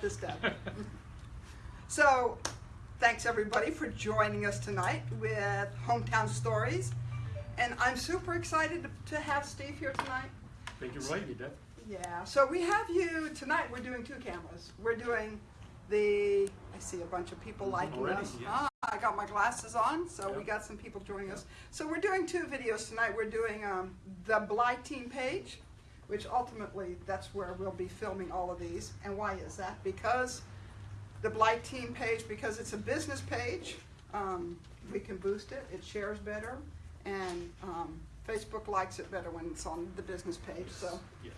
this down. so, thanks everybody for joining us tonight with Hometown Stories. And I'm super excited to have Steve here tonight. Thank you for inviting me, Deb. Yeah, so we have you tonight. We're doing two cameras. We're doing the. I see a bunch of people liking Already, us. Ah, I got my glasses on, so we got some people joining us. So we're doing two videos tonight. We're doing um, the Bly Team page, which ultimately that's where we'll be filming all of these. And why is that? Because the Blight Team page, because it's a business page, um, we can boost it. It shares better, and um, Facebook likes it better when it's on the business page. So. Yes.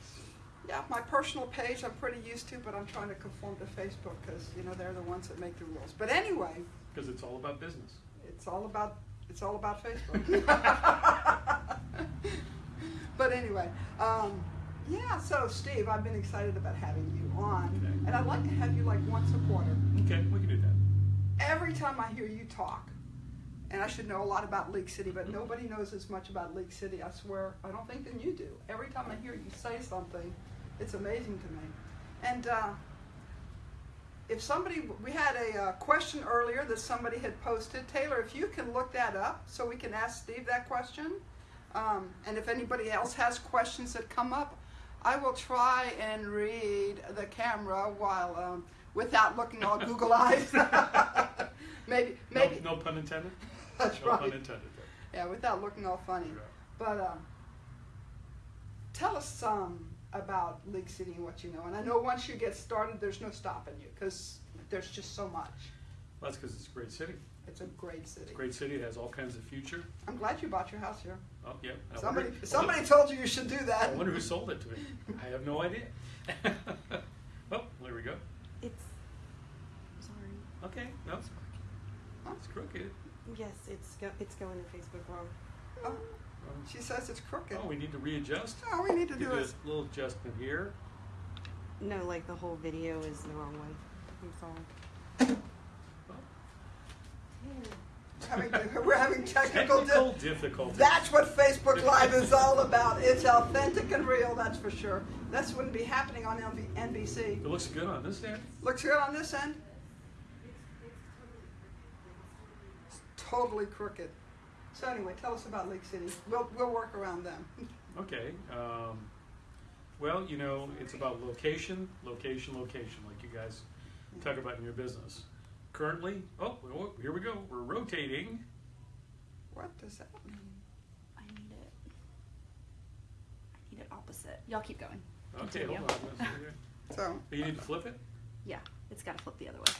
Yeah, my personal page I'm pretty used to, but I'm trying to conform to Facebook because you know they're the ones that make the rules. But anyway, Because it's all about business. it's all about it's all about Facebook. but anyway, um, yeah. So Steve, I've been excited about having you on, Okay. and I'd like to have you like once a quarter. Okay, we can do that. Every time I hear you talk, and I should know a lot about League City, but nobody knows as much about League City. I swear, I don't think than you do. Every time I hear you say something, it's amazing to me. And uh, if somebody, we had a uh, question earlier that somebody had posted. Taylor, if you can look that up so we can ask Steve that question. Um, and if anybody else has questions that come up, I will try and read the camera while um, without looking all Google eyes. maybe, maybe. No, no pun intended? That's no right. pun intended. Yeah, without looking all funny. Yeah. But um, tell us some about League City and what you know. And I know once you get started, there's no stopping you because there's just so much. Well, that's because it's a great city. It's a great city. It's a great city. It has all kinds of future. I'm glad you bought your house here. Oh, yeah. I Somebody, wonder, somebody told you you should do that. I wonder who sold it to me. I have no idea. oh, there we go. It's sorry. Okay, no, it's, Huh? it's crooked. Yes, it's go, it's going to Facebook wrong. Oh, she says it's crooked. oh, we need to readjust. Oh, we need to Do do it. this little adjustment here. No, like the whole video is the wrong way. I'm sorry. Having, we're having technical, Technical di- difficulties. That's what Facebook Live is all about. It's authentic and real, that's for sure. This wouldn't be happening on LV- NBC. It looks good on this end. Looks good on this end. It's totally crooked. So anyway, tell us about League City. We'll we'll work around them. Okay. Um, well, you know, it's about location, location, location, like you guys talk about in your business. Currently, oh, well, here we go. We're rotating. What does that mean? I need it. I need it opposite. Y'all keep going. Okay, Continue. hold on. Let's see here. So You need to flip it. Yeah, it's got to flip the other way.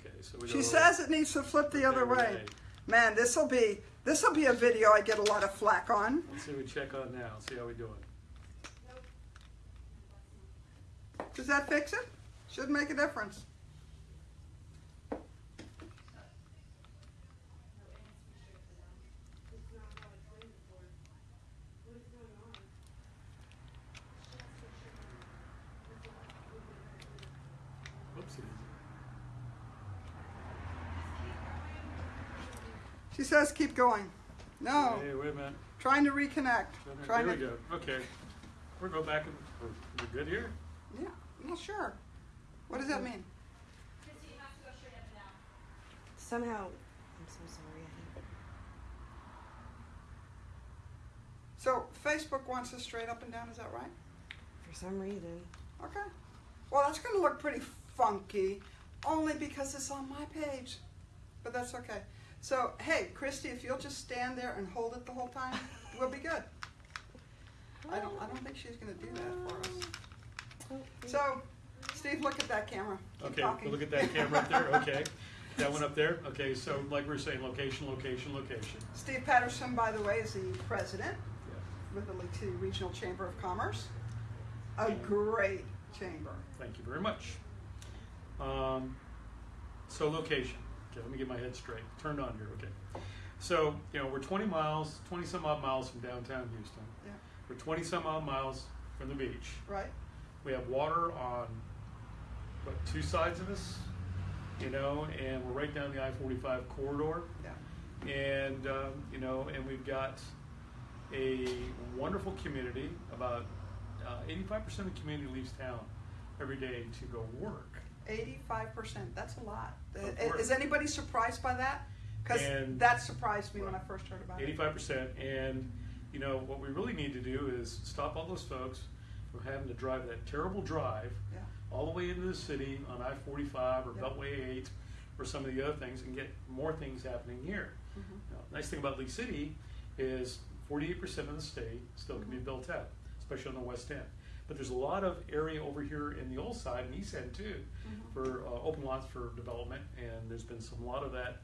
Okay, so we she go- says it needs to flip the other Okay, way. Man, this will be this will be a video I get a lot of flack on. Let's see what we check on now. See how we doing. Does that fix it? Should make a difference. Whoopsie. She says keep going. No, Hey, wait a minute. trying to reconnect. Trying There we go. Okay. We're going back and we're, we're good here. Yeah, I'm not sure. What does that mean? Somehow, I'm so sorry. So Facebook wants us straight up and down. Is that right? for some reason. Okay. Well, that's going to look pretty funky, only because it's on my page. But that's okay. So, hey, Christy, if you'll just stand there and hold it the whole time, we'll be good. I don't. I don't think she's going to do that for us. So, Steve, look at that camera. Keep Okay, talking. look at that camera up there. Okay. That one up there. Okay, so like we're saying, location, location, location. Steve Patterson, by the way, is the president Yeah. with the League City Regional Chamber of Commerce. A great chamber. Thank you very much. Um, so location. Okay, let me get my head straight. Turned on here. Okay. So you know we're 20 miles, 20 some odd miles from downtown Houston. Yeah. We're 20 some odd miles from the beach. Right? We have water on what two sides of us, you know, and we're right down the I-45 corridor. Yeah. and um, you know, and we've got a wonderful community. About uh, 85% of the community leaves town every day to go work. Eighty-five percent, that's a lot. Is anybody surprised by that? Cause that surprised me when I first heard about it. Eighty-five percent, and, you know, what we really need to do is stop all those folks from having to drive that terrible drive Yeah. all the way into the city on I forty-five or Yeah. Beltway eight or some of the other things and get more things happening here. Mhm. Now, Nice thing about League City is forty-eight percent of the state still can be Mhm. built out, especially on the west end. But there's a lot of area over here in the old side and east end too, Mhm. for uh, open lots for development, and there's been some, lot of that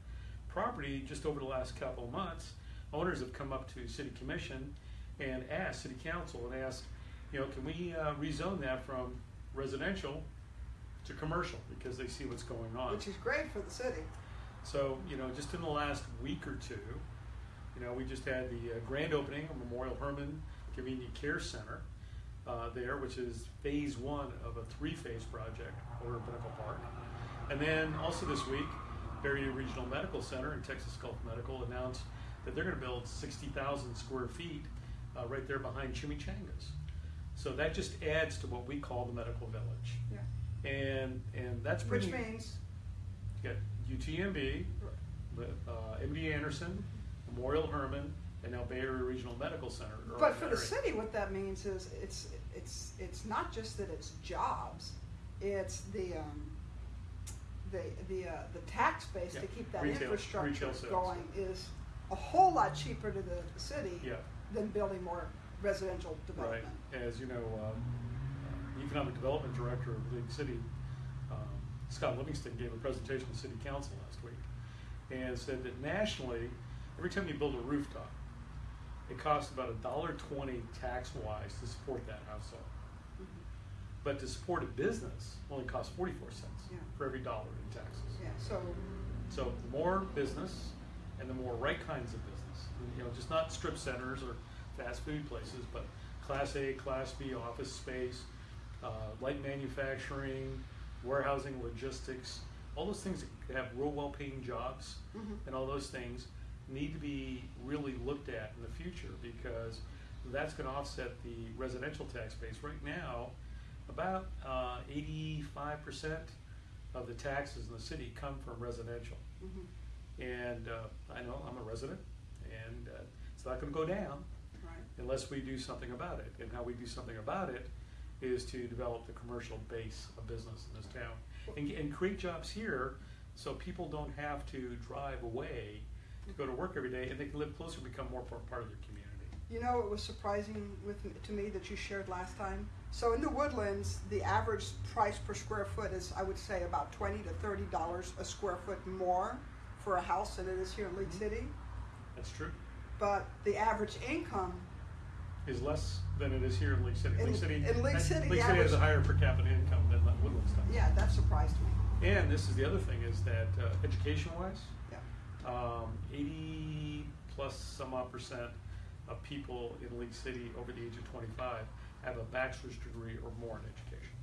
property just over the last couple of months. Owners have come up to city commission and asked, city council, and asked, you know, can we uh, rezone that from residential to commercial, because they see what's going on. Which is great for the city. So, you know, just in the last week or two, you know, we just had the uh, grand opening of Memorial Hermann Convenient Care Center uh, there, which is phase one of a three-phase project over in Pinnacle Park. And then also this week, Bay Area Regional Medical Center and Texas Gulf Medical announced that they're going to build 60,000 square feet uh, right there behind Chimichangas. So that just adds to what we call the medical village. Yeah. And, and that's Which pretty. means, You got UTMB, uh, MD Anderson, Memorial Hermann, and now Bay Area Regional Medical Center. are but for that the area. city, what that means is it's, it's, it's not just that it's jobs, it's the, um, the, the, uh, the tax base to Yeah. keep that Retail- infrastructure retail sales. going is a whole lot cheaper to the city Yeah. than building more residential Right, development. as you know, um, uh, Economic Development Director of League City, um, Scott Livingston gave a presentation to City Council last week and said that nationally, every time you build a rooftop, it costs about a dollar twenty tax-wise to support that household. Mhm. But to support a business only costs forty-four cents Yeah. for every dollar in taxes. Yeah, so, So the more business and the more right kinds of business, you know, just not strip centers or fast food places, but class A, class B office space, uh, light manufacturing, warehousing, logistics, all those things that have real well-paying jobs Mhm. and all those things need to be really looked at in the future because that's gonna offset the residential tax base. Right now, about uh, eighty-five percent of the taxes in the city come from residential. mhm, And uh, I know, I'm a resident, and uh, it's not gonna go down right. unless we do something about it. And how we do something about it is to develop the commercial base of business in this town. And, and create jobs here, so people don't have to drive away to go to work every day, and they can live closer, and become more part of their community. You know, it was surprising with, to me that you shared last time. So in the woodlands, the average price per square foot is, I would say, about twenty to thirty dollars a square foot more for a house than it is here in League Mhm. City. That's true. But the average income, Is less than it is here in League City. In- League City, in League City, League City has a higher per capita income than Woodlands does. yeah, that surprised me. And this is the other thing, is that uh, education-wise. Um, eighty plus some odd percent of people in League City over the age of twenty-five have a bachelor's degree or more in education.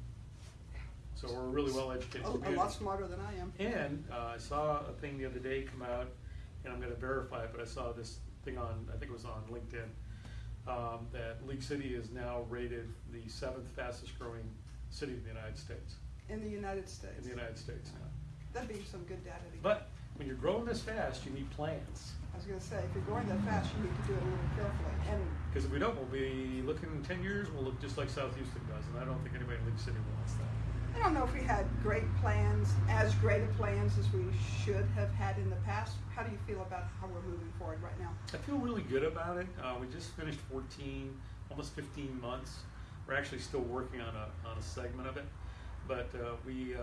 So we're a really well-educated A, a lot smarter than I am. And uh, I saw a thing the other day come out, and I'm gonna verify it, but I saw this thing on, I think it was on LinkedIn, um, that League City is now rated the seventh fastest growing city in the United States, In the United States. in the United States. That'd be some good data to get. But when you're growing this fast, you need plans. I was gonna say, if you're growing that fast, you need to do it a little carefully. And Because if we don't, we'll be looking in ten years, we'll look just like South Houston does, and I don't think anybody in League City wants that. I don't know if we had great plans, as great a plans as we should have had in the past. How do you feel about how we're moving forward right now? I feel really good about it. Uh, we just finished 14, almost 15 months. We're actually still working on a, on a segment of it. But uh, we uh,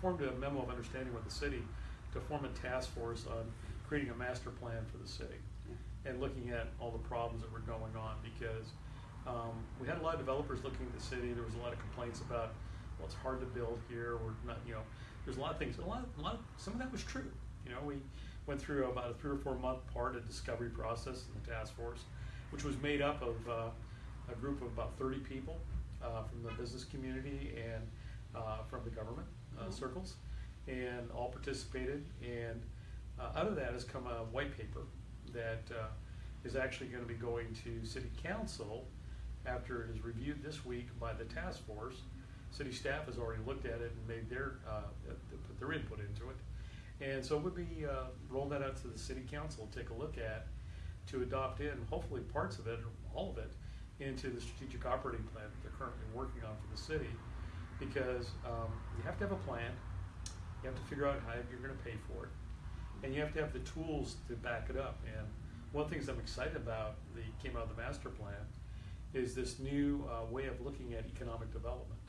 formed a memo of understanding with the city to form a task force on creating a master plan for the city and looking at all the problems that were going on because um, we had a lot of developers looking at the city. There was a lot of complaints about, well, it's hard to build here. We're not, you know, there's a lot of things. A lot, a lot. Some of that was true. You know, we went through about a three or four month part of discovery process in the task force, which was made up of uh, a group of about 30 people uh, from the business community and uh, from the government uh, Mhm. circles, and all participated. And uh, out of that has come a white paper that uh, is actually going to be going to city council after it is reviewed this week by the task force, City staff has already looked at it and made their, uh, put their input into it. And so we'll be, uh, rolling that out to the city council, to take a look at, to adopt in, hopefully parts of it, or all of it, into the strategic operating plan that they're currently working on for the city. Because, um, you have to have a plan, you have to figure out how you're gonna pay for it, and you have to have the tools to back it up. And one of the things I'm excited about, that came out of the master plan, is this new, uh, way of looking at economic development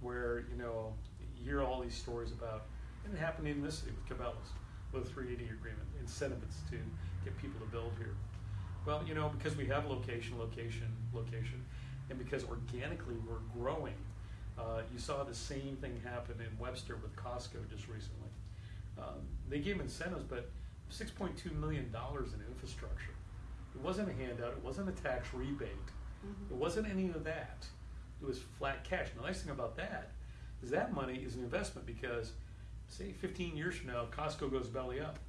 where, you know, you hear all these stories about, and it happened in this city with Cabela's, with three eighty agreement, incentives to get people to build here. Well, you know, because we have location, location, location, and because organically we're growing, uh, you saw the same thing happen in Webster with Costco just recently. Um, they gave incentives, but six point two million dollars in infrastructure. It wasn't a handout, it wasn't a tax rebate, it wasn't any of that. It was flat cash. And the nice thing about that is that money is an investment because, say, 15 years from now, Costco goes belly up.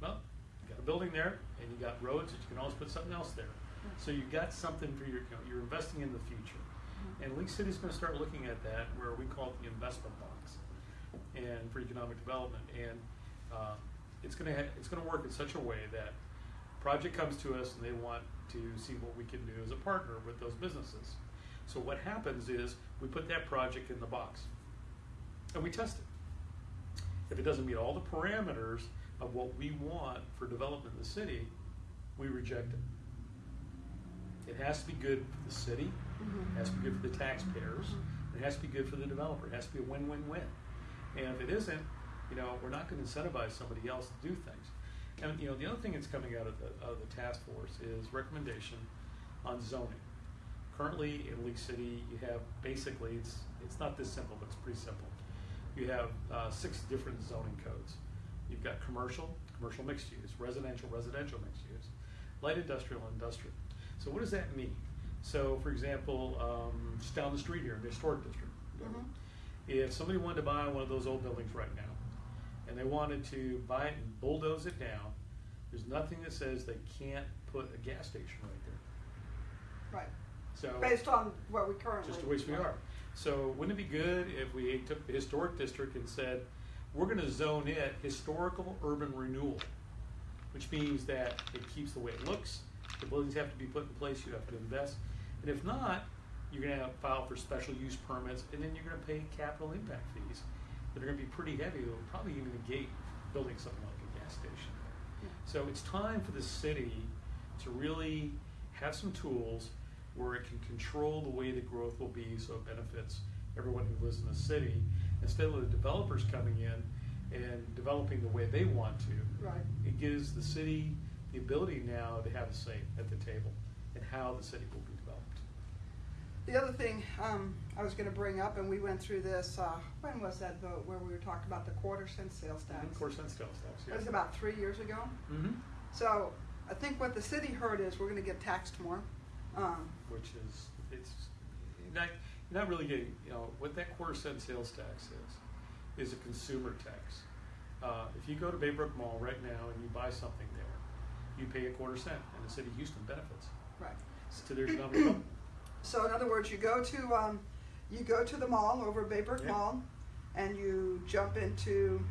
Well, you got a building there, and you got roads that you can always put something else there. So you got something for your, you know, you're investing in the future. And League is going to start looking at that where we call it the investment box, and for economic development. And um, it's going to it's going to work in such a way that project comes to us and they want to see what we can do as a partner with those businesses. So what happens is we put that project in the box and we test it. If it doesn't meet all the parameters of what we want for development in the city, we reject it. It has to be good for the city, it has to be good for the taxpayers, it has to be good for the developer, it has to be a win-win-win. And if it isn't, you know, we're not gonna incentivize somebody else to do things. And, you know, the other thing that's coming out of the, of the task force is recommendation on zoning. Currently in League City, you have basically, it's, it's not this simple, but it's pretty simple. You have, uh, six different zoning codes. You've got commercial, commercial mixed use, residential, residential mixed use, light industrial, industrial. So what does that mean? So, for example, um, just down the street here in the historic district, Mhm. if somebody wanted to buy one of those old buildings right now, and they wanted to buy it and bulldoze it down, there's nothing that says they can't put a gas station right there. Right, So based on where we currently. just the way we are. So wouldn't it be good if we took the historic district and said, we're gonna zone it historical urban renewal? Which means that it keeps the way it looks, the buildings have to be put in place, you have to invest. And if not, you're have to file for special use permits, and then you're gonna pay capital impact fees that are gonna be pretty heavy, will probably even negate building something like a gas station. Hmm. So it's time for the city to really have some tools where it can control the way the growth will be so it benefits everyone who lives in the city. Instead of the developers coming in and developing the way they want to, Right. it gives the city the ability now to have a say at the table and how the city will be developed. The other thing um, I was going to bring up, and we went through this, uh, when was that vote where we were talking about the quarter cent sales tax? Of course, that's sales tax, It yeah. was about three years ago. Mm-hmm. So I think what the city heard is we're going to get taxed more. Um, Which is, it's, not, not really getting, you know, what that quarter cent sales tax is, is a consumer tax. Uh, if you go to Baybrook Mall right now and you buy something there, you pay a quarter cent, and the city of Houston benefits right. to their economic development. So in other words, you go to um, you go to the mall over Baybrook Yeah. Mall, and you jump into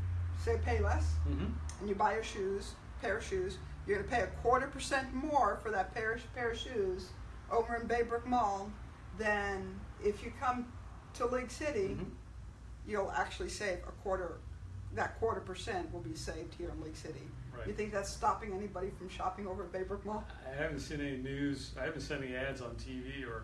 say Payless, Mm-hmm. and you buy your shoes, pair of shoes. You're going to pay a quarter percent more for that pair of, pair of shoes over in Baybrook Mall than if you come to League City. Mhm. You'll actually save a quarter. That quarter percent will be saved here in League City. Right. You think that's stopping anybody from shopping over at Baybrook Mall? I haven't seen any news, I haven't seen any ads on TV or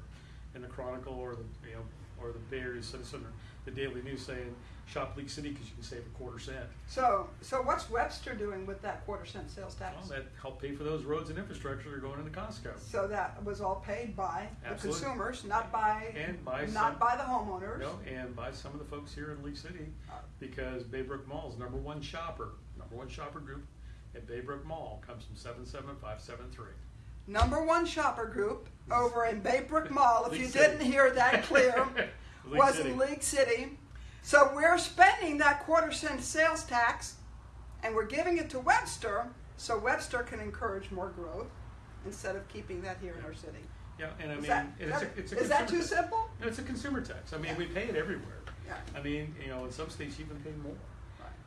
in the Chronicle or the, you know, or the Bay Area Citizen or the Daily News saying, shop League City because you can save a quarter cent. So, so what's Webster doing with that quarter cent sales tax? Well, that helped pay for those roads and infrastructure that are going into Costco. So that was all paid by the consumers, not by, And by some- not by the homeowners. No, and by some of the folks here in League City, Uh, because Baybrook Mall is number one shopper, number one shopper group at Baybrook Mall comes from seven seven five seven three. Number one shopper group over in Baybrook Mall, if League you City. didn't hear that clear, was City. in League City. So we're spending that quarter cent sales tax and we're giving it to Webster so Webster can encourage more growth instead of keeping that here in our city. Yeah, and I mean, that, and it's that- a, it's a is that too tax. simple? No, It's a consumer tax. I mean, Yeah. we pay it everywhere. Yeah. I mean, you know, in some states you even pay more.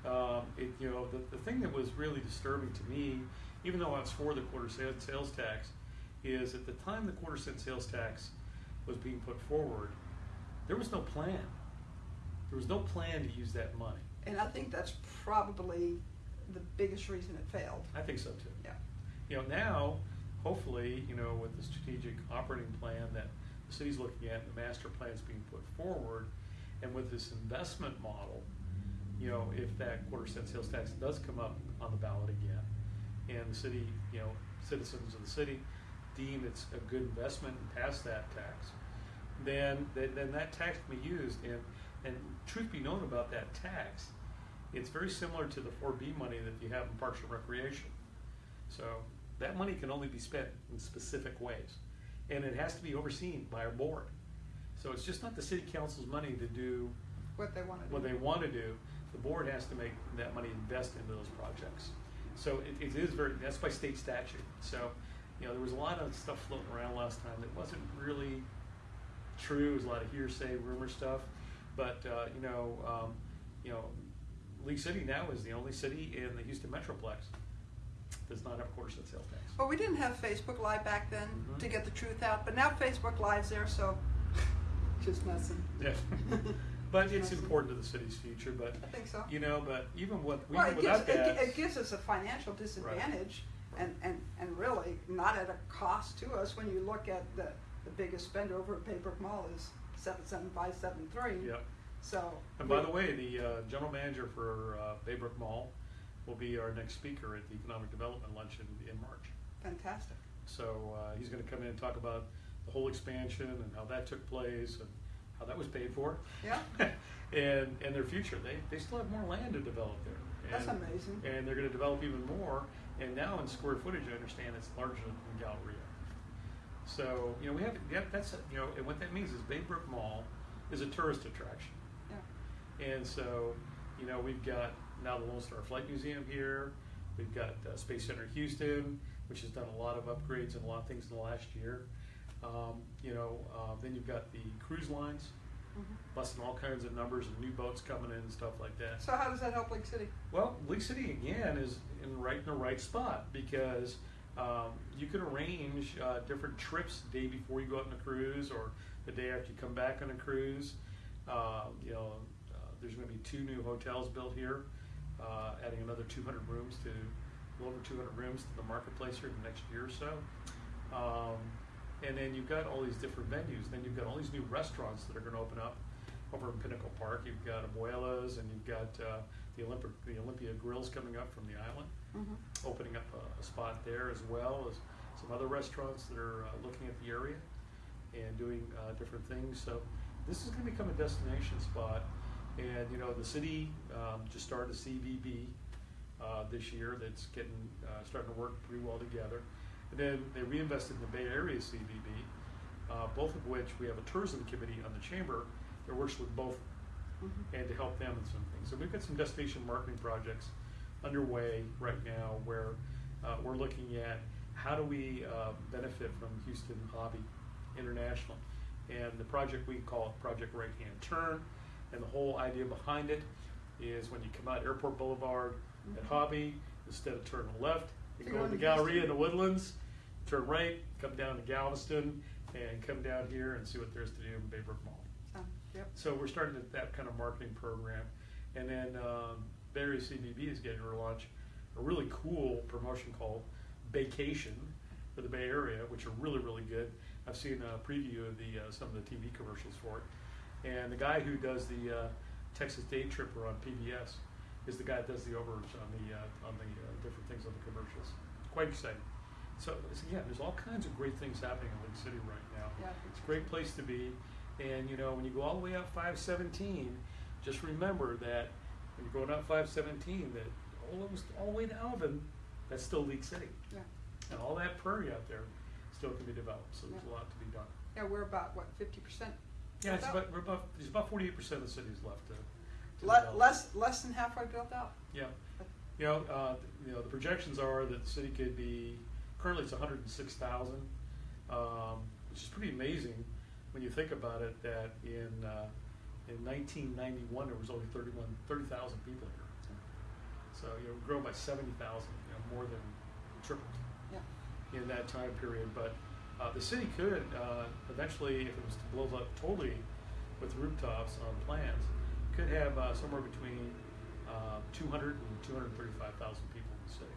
Um, it, you know, the, the thing that was really disturbing to me, even though I was for the quarter cent sales tax, is at the time the quarter cent sales tax was being put forward, there was no plan. There was no plan to use that money. And I think that's probably the biggest reason it failed. I think so too. Yeah. You know, now, hopefully, you know, with the strategic operating plan that the city's looking at, and the master plan's being put forward, and with this investment model, you know, if that quarter cent sales tax does come up on the ballot again, and the city, you know, citizens of the city deem it's a good investment and pass that tax, then, then, that tax can be used, and, and truth be known about that tax, it's very similar to the four B money that you have in Parks and Recreation. So that money can only be spent in specific ways, and it has to be overseen by our board. So it's just not the city council's money to do What they want to do. what they want to do. The board has to make that money invest into those projects. So it, it is very, that's by state statute. So, you know, there was a lot of stuff floating around last time that wasn't really true. It was a lot of hearsay, rumor stuff. But, uh, you know, um, you know, League City now is the only city in the Houston Metroplex does not have a quarter cent sales tax. Well, we didn't have Facebook Live back then Mhm. to get the truth out, but now Facebook Live's there, so just messing. Yeah. But it's important to the city's future, but, I think so. you know, but even with, Well, it gives, without it, that. gi- it gives us a financial disadvantage and, and, and really not at a cost to us when you look at the, the biggest spend over at Baybrook Mall is seven seven five seven three. Yep. So. And by we- the way, the uh, general manager for uh, Baybrook Mall will be our next speaker at the Economic Development Luncheon in March. Fantastic. So uh, he's going to come in and talk about the whole expansion and how that took place and how that was paid for. Yeah. and and their future. They they still have more land to develop there. That's And- amazing. And they're going to develop even more. And now in square footage, I understand it's larger than Galleria. So you know we have yeah, that's you know and what that means is Baybrook Mall is a tourist attraction. Yeah. And so, you know, we've got now the Lone Star Flight Museum here. We've got uh, Space Center Houston, which has done a lot of upgrades and a lot of things in the last year. Um, you know, uh, then you've got the cruise lines, Mhm. busting all kinds of numbers and new boats coming in and stuff like that. So how does that help League City? Well, League City again is in right in the right spot because um, you can arrange uh, different trips the day before you go out on a cruise or the day after you come back on a cruise. Uh, you know, uh, there's going to be two new hotels built here, uh, adding another 200 rooms to a little over 200 rooms to the marketplace here in the next year or so. Um, and then you've got all these different venues. Then you've got all these new restaurants that are going to open up over in Pinnacle Park. You've got Abuelas and you've got uh, the Olympic, the Olympia Grills coming up from the island, Mhm. opening up a, a spot there as well as some other restaurants that are uh, looking at the area and doing uh, different things. So this is going to become a destination spot. And you know the city um, just started a CVB uh, this year that's getting uh, starting to work pretty well together. And then they reinvested in the Bay Area CVB, uh, both of which we have a tourism committee on the chamber that works with both Mhm. and to help them in some things. So we've got some destination marketing projects underway right now where uh, we're looking at how do we uh, benefit from Houston Hobby International. And the project, we call it Project Right Hand Turn. And the whole idea behind it is when you come out Airport Boulevard at Mhm. Hobby, instead of turning left, you go to the on Galleria in the Woodlands, turn right, come down to Galveston, and come down here and see what there's to do in Baybrook Mall. So, yep. So we're starting that- that kind of marketing program. And then um, Bay Area CVB is getting to launch a really cool promotion called Vacation for the Bay Area, which are really, really good. I've seen a preview of the uh, some of the TV commercials for it. And the guy who does the uh, Texas Day Tripper on PBS is the guy that does the overage on the uh, on the uh, different things on the commercials. Quite exciting. So, so yeah, there's all kinds of great things happening in League City right now. Yeah. It's a great place to be. And you know, when you go all the way up 517, just remember that when you're going up 517, that almost all the way to Alvin, that's still League City. Yeah. And all that prairie out there still can be developed. So there's a lot to be done. Yeah, we're about, what, fifty percent? Yeah, it's about, we're about, there's about 48% of the city's left to, to Le- less, less than halfway built out. Yeah. You know, uh, you know, the projections are that the city could be, currently it's hundred and six thousand. Um, which is pretty amazing when you think about it. That in uh, in 1991 there was only 31 30,000 people here. So you know, grow by 70,000, you know, more than tripled Yeah. in that time period. But uh, the city could uh, eventually, if it was to blow up totally with rooftops on plans, could have uh, somewhere between uh, 200 and 235,000 people in the city,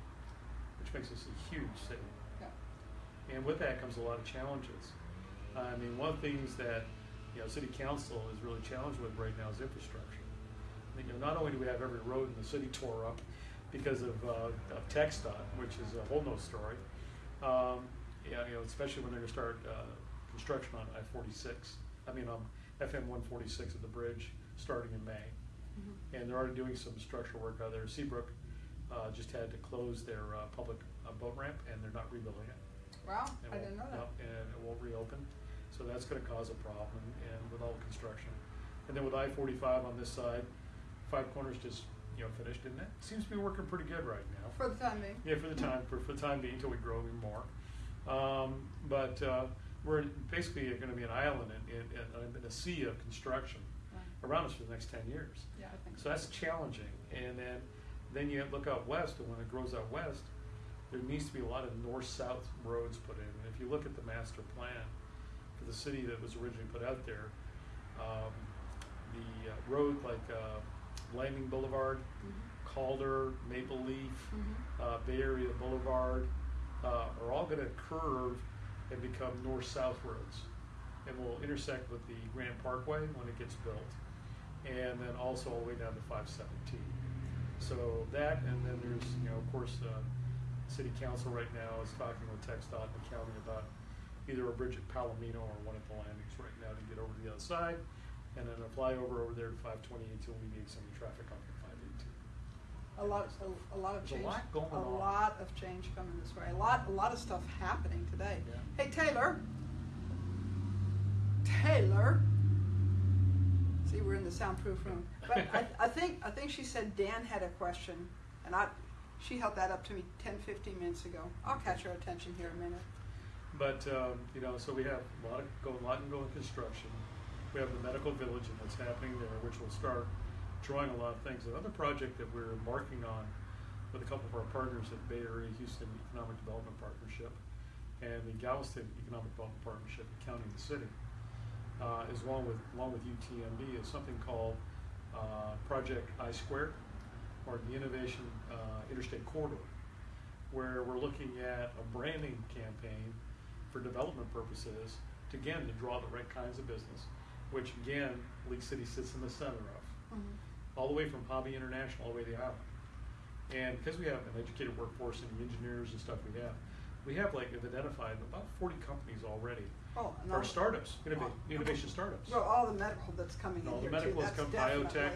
which makes us a huge city. And with that comes a lot of challenges. I mean, one of the things that you know City Council is really challenged with right now is infrastructure. I mean, you know, not only do we have every road in the city tore up because of, uh, of TxDOT, which is a whole nother story. Um, yeah, you know, especially when they're going to start uh, construction on I-46. I mean, um, FM 146 at the bridge starting in May, Mhm. and they're already doing some structural work out there. Seabrook uh, just had to close their uh, public uh, boat ramp, and they're not rebuilding it. Wow, It I didn't know that. yep, And it won't reopen, so that's gonna cause a problem, and with all the construction. And then with I forty-five on this side, Five Corners just, you know, finished, and that seems to be working pretty good right now. For the time being. Yeah, for the time, for, for the time being, until we grow even more. Um, but, uh, we're basically gonna be an island in, in, in, in a sea of construction Right. around us for the next ten years. Yeah, I think So that's challenging, and then, then you look out west, and when it grows out west, there needs to be a lot of north-south roads put in. And if you look at the master plan for the city that was originally put out there, um, the uh, road like, uh, Landing Boulevard, Mhm. Calder, Maple Leaf, Mhm. uh, Bay Area Boulevard, uh, are all gonna curve and become north-south roads. And will intersect with the Grand Parkway when it gets built. And then also all the way down to five seventeen. So that, and then there's, you know, of course, uh, city council right now is talking with TxDOT and the county about either a bridge at Palomino or one at the landings right now to get over to the other side. And then a flyover over there to five twenty-eight to alleviate some of the traffic on five eighteen. A lot, a, a lot of There's a change. lot going A on. lot of change coming this way. A lot, a lot of stuff happening today. Yeah. Hey, Taylor. Taylor. See, we're in the soundproof room. But I, I think, I think she said Dan had a question, and I, she held that up to me 10, 15 minutes ago. I'll catch her attention here in a minute. But, um, you know, so we have a lot of, go, a lot in going construction. We have the medical village and what's happening there, which will start drawing a lot of things. Another project that we're embarking on with a couple of our partners at Bay Area Houston Economic Development Partnership and the Galveston Economic Development Partnership, the county and the city, uh, is along with, along with UTMB, is something called, uh, Project I Squared, or the Innovation, uh, Interstate Corridor where we're looking at a branding campaign for development purposes to again to draw the right kinds of business, which again League City sits in the center of, Mhm. all the way from Hobby International all the way to the island. And because we have an educated workforce and the engineers and stuff we have, we have like have identified about 40 companies already. Oh, Or startups, innova- innovation startups. Well, all the medical that's coming And in all the here too, medical has that's come, biotech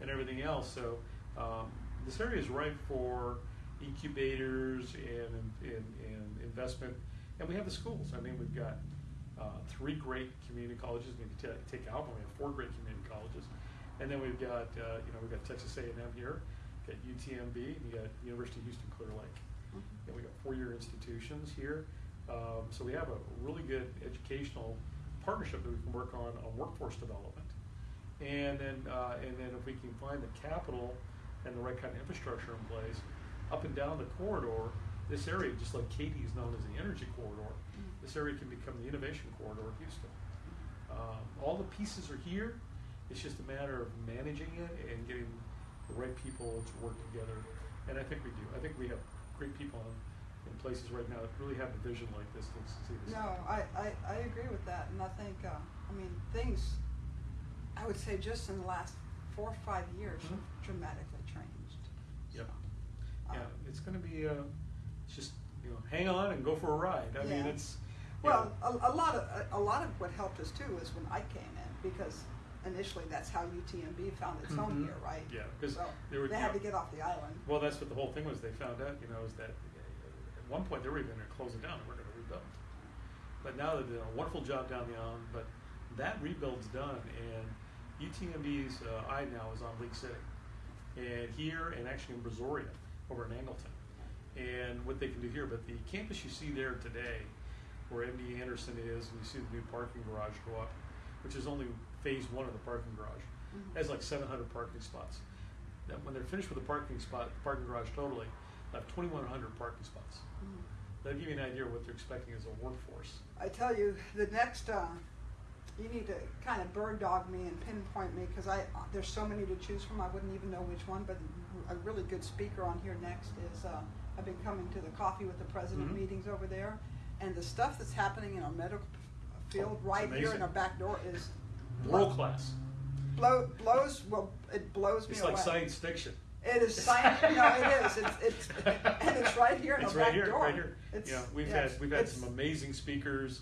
and everything else, so, um, this area is ripe for incubators and, and, and investment. And we have the schools, I mean, we've got, uh, three great community colleges, maybe ta- take Alvin, we have four great community colleges. And then we've got, uh, you know, we've got Texas A and M here, got UTMB, and you got University of Houston Clear Lake. Mhm. And we got four-year institutions here. Um, so we have a really good educational partnership that we can work on, on workforce development. And then, uh, and then if we can find the capital and the right kind of infrastructure in place, up and down the corridor, this area, just like Katy is known as the energy corridor, Mm. this area can become the innovation corridor of Houston. Um, all the pieces are here, it's just a matter of managing it and getting the right people to work together. And I think we do, I think we have great people in, in places right now that really have a vision like this to see this. No, I, I, I agree with that, and I think, uh, I mean, things, I would say just in the last four or five years have Mhm. dramatically. Yep. So, uh, Yeah, it's gonna be, uh, it's just, you know, hang on and go for a ride. I mean, it's. Well, a, a lot of, a, a lot of what helped us too is when I came in, because initially that's how UTMB found its home Mhm. here, right? Yeah, 'cause So, they were- They had yeah. to get off the island. Well, that's what the whole thing was. They found out, you know, is that uh, at one point they were even going to close it down. and We're going to rebuild. But now they've done a wonderful job down the island. But that rebuild's done, and UTMB's uh, eye now is on League City, and here, and actually in Brazoria, over in Angleton, and what they can do here. But the campus you see there today where MD Anderson is, and you see the new parking garage go up, which is only phase one of the parking garage. It has like seven hundred parking spots. Now, when they're finished with the parking spot, parking garage totally, they'll have twenty-one hundred parking spots. Mhm. That'll give you an idea of what they're expecting as a workforce. I tell you, the next, uh, you need to kind of bird dog me and pinpoint me because I there's so many to choose from. I wouldn't even know which one. But a really good speaker on here next is uh, I've been coming to the coffee with the president Mhm. meetings over there, and the stuff that's happening in our medical field Oh, right here in our back door is World class. blow, blows well it blows me It's away. like science fiction. It is science. no, it is. It's, it's and it's right here in It's our right back here, door. right here. It's, Yeah, we've yes, had, we've had some amazing speakers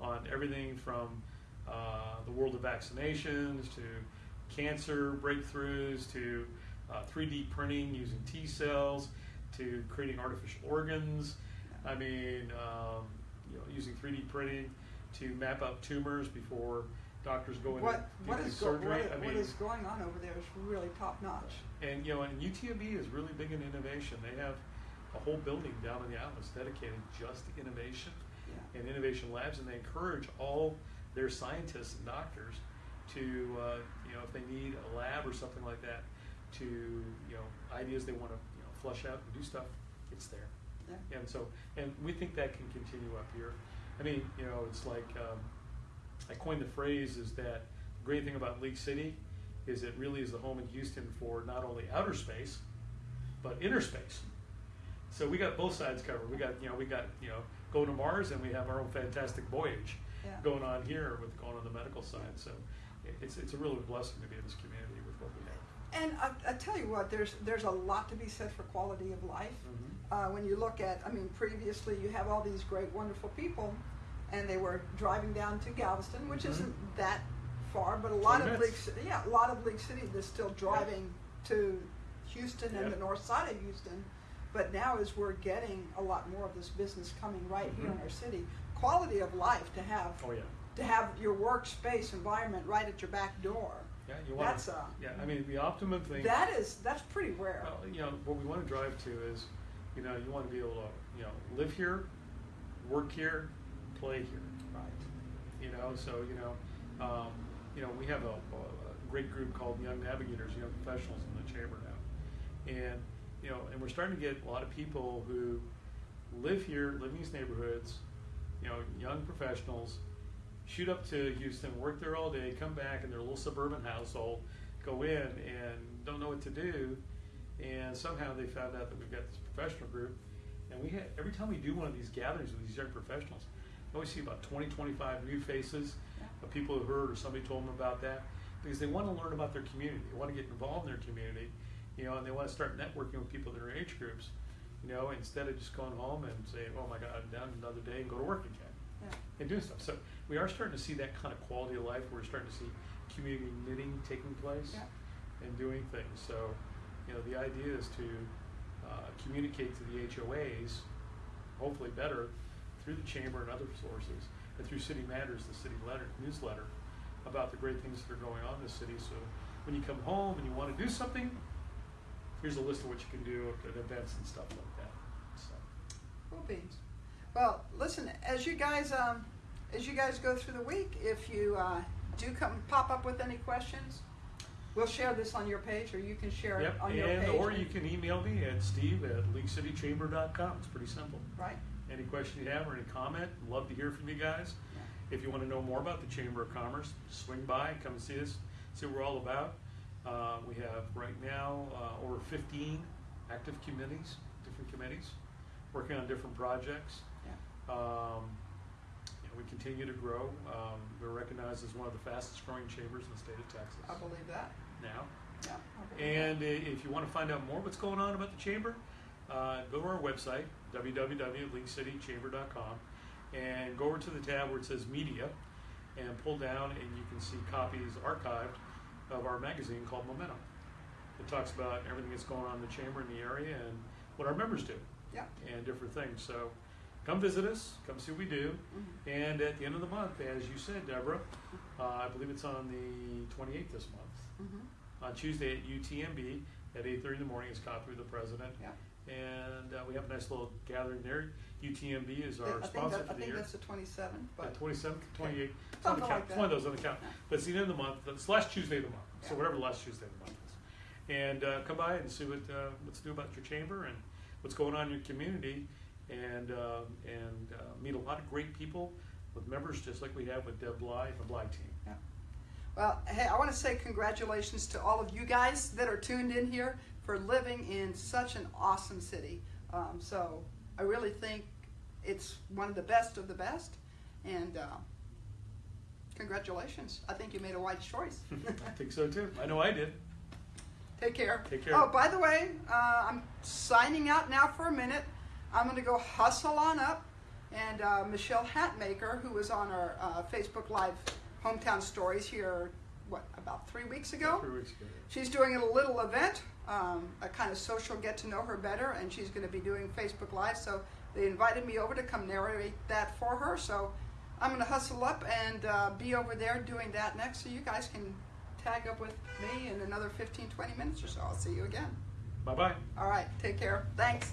on everything from, uh, the world of vaccinations to cancer breakthroughs to, uh, three D printing using T cells to creating artificial organs. I mean, um, you know, using three D printing to map out tumors before doctors go in what and what go, surgery. what, I mean, is going on over there is really top notch. and you know, and UTMB is really big in innovation. They have a whole building down in the islands dedicated just to innovation Yeah. and innovation labs, and they encourage all their scientists and doctors to, uh, you know, if they need a lab or something like that, to, you know, ideas they want to, you know, flush out and do stuff, it's there. Yeah. And so, and we think that can continue up here. I mean, you know, it's like, um, I coined the phrase is that the great thing about League City is it really is the home in Houston for not only outer space, but inner space. So we got both sides covered. We got, you know, we got, you know, going to Mars and we have our own fantastic voyage Yeah. going on here with going on the medical side. So it's, it's a real blessing to be in this community with what we have. And I, I tell you what, there's there's a lot to be said for quality of life. Mhm. Uh, when you look at, I mean, previously you have all these great, wonderful people, and they were driving down to Galveston, which Mhm. isn't that far, but a lot of League. Yeah, a lot of League City is still driving to Houston and the north side of Houston. But now, as we're getting a lot more of this business coming right here in Mhm. our city, quality of life to have Oh, yeah. to have your workspace environment right at your back door. Yeah, you want That's, uh, yeah, I mean, the optimum thing. That is that's pretty rare. Well, you know, what we want to drive to is, you know, you want to be able to, you know, live here, work here, play here. Right. You know, so you know, um, you know, we have a, a great group called Young Navigators, Young Professionals in the chamber now, and you know, and we're starting to get a lot of people who live here, live in these neighborhoods, you know, young professionals, shoot up to Houston, work there all day, come back in their little suburban household, go in and don't know what to do, and somehow they found out that we've got this professional group, and we had every time we do one of these gatherings with these young professionals, we always see about 20, 25 new faces of people who heard or somebody told them about that because they want to learn about their community. They want to get involved in their community, you know, and they want to start networking with people in their age groups, you know, instead of just going home and saying, "Oh my God, I'm done another day," and go to work again Yeah. and doing stuff. So we are starting to see that kind of quality of life. We're starting to see community knitting taking place Yeah. and doing things. So, you know, the idea is to uh, communicate to the HOAs, hopefully better, through the chamber and other sources, and through City Matters, the city letter, newsletter, about the great things that are going on in the city. So when you come home and you want to do something, here's a list of what you can do at events and stuff like that. Well, listen, as you guys um, as you guys go through the week, if you uh, do come pop up with any questions, we'll share this on your page, or you can share Yep, it on your and page. or you can email me at steve at leaguecitychamber.com. It's pretty simple. right. Any question you have or any comment, love to hear from you guys. If you want to know more about the Chamber of Commerce, swing by, come and see us, see what we're all about. Uh, we have right now uh, over 15 active committees, different committees, working on different projects. Yeah. Um, you know, we continue to grow. Um, we're recognized as one of the fastest growing chambers in the state of Texas I believe that. now. Yeah. And that. if you want to find out more what's going on about the chamber, uh, go to our website, www.leaguecitychamber.com, and go over to the tab where it says Media, and pull down, and you can see copies archived of our magazine called Momentum. It talks about everything that's going on in the chamber in the area and what our members do yeah. and different things. So come visit us, come see what we do. Mhm. And at the end of the month, as you said, Deborah, uh, I believe it's on the 28th this month Mhm. on Tuesday at UTMB at eight thirty in the morning is coffee with the president. Yeah. and uh, we have a nice little gathering there. UTMB is our think sponsor that- for I the think year. that's the twenty-seventh, but. Twenty seventh, twenty eighth, it's on the count, like it's one of those on the count, Yeah. but it's the end of the month, it's the last Tuesday of the month, so whatever the last Tuesday of the month is. And, uh, come by and see what, uh, what's new about your chamber and what's going on in your community, and, uh, and, uh, meet a lot of great people with members, just like we have with Deb Bly and the Bly team. Yeah. Well, hey, I want to say congratulations to all of you guys that are tuned in here for living in such an awesome city. Um, so I really think it's one of the best of the best, and uh, congratulations. I think you made a wise choice. I think so too, I know I did. Take care. Take care. Oh, by the way, uh, I'm signing out now for a minute. I'm going to go hustle on up. And uh, Michelle Hatmaker, who was on our uh, Facebook Live hometown stories here, what, about three weeks ago? Three weeks ago. She's doing a little event, um, a kind of social get to know her better, and she's going to be doing Facebook Live. So they invited me over to come narrate that for her. So I'm going to hustle up and uh, be over there doing that next, so you guys can tag up with me in another 15, 20 minutes or so. I'll see you again. Bye bye. All right. Take care. Thanks.